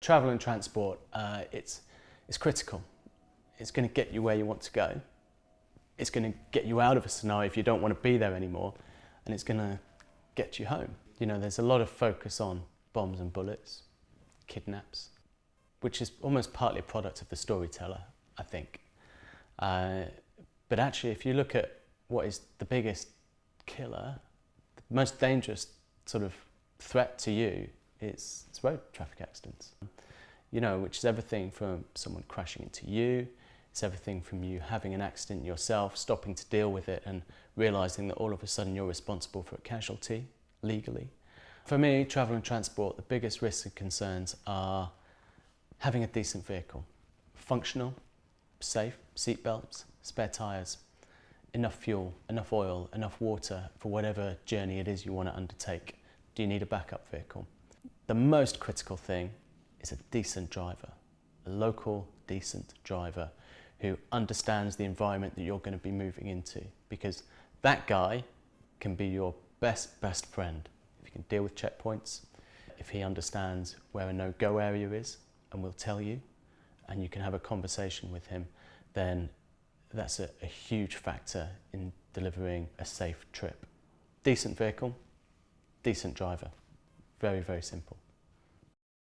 Travel and transport, uh, it's, it's critical. It's going to get you where you want to go. It's going to get you out of a scenario if you don't want to be there anymore. And it's going to get you home. You know, there's a lot of focus on bombs and bullets, kidnaps, which is almost partly a product of the storyteller, I think. Uh, but actually, if you look at what is the biggest killer, the most dangerous sort of threat to you is, is road traffic accidents. You know, which is everything from someone crashing into you, it's everything from you having an accident yourself, stopping to deal with it and realising that all of a sudden you're responsible for a casualty legally. For me, travel and transport, the biggest risks and concerns are having a decent vehicle, functional, safe, seat belts, spare tyres, enough fuel, enough oil, enough water for whatever journey it is you want to undertake. Do you need a backup vehicle? The most critical thing is a decent driver, a local decent driver who understands the environment that you're going to be moving into because that guy can be your best, best friend. If you can deal with checkpoints, if he understands where a no-go area is and will tell you, and you can have a conversation with him, then that's a, a huge factor in delivering a safe trip. Decent vehicle, decent driver. Very, very simple.